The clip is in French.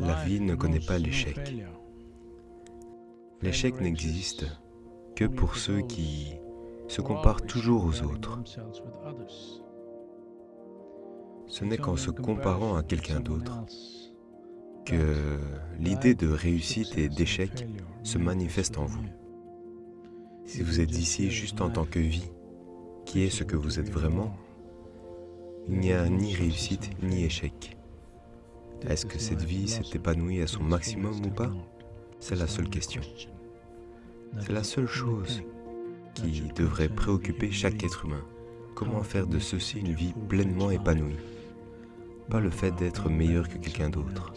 La vie ne connaît pas l'échec. L'échec n'existe que pour ceux qui se comparent toujours aux autres. Ce n'est qu'en se comparant à quelqu'un d'autre que l'idée de réussite et d'échec se manifeste en vous. Si vous êtes ici juste en tant que vie, qui est ce que vous êtes vraiment, il n'y a ni réussite ni échec. Est-ce que cette vie s'est épanouie à son maximum ou pas? C'est la seule question. C'est la seule chose qui devrait préoccuper chaque être humain. Comment faire de ceci une vie pleinement épanouie? Pas le fait d'être meilleur que quelqu'un d'autre.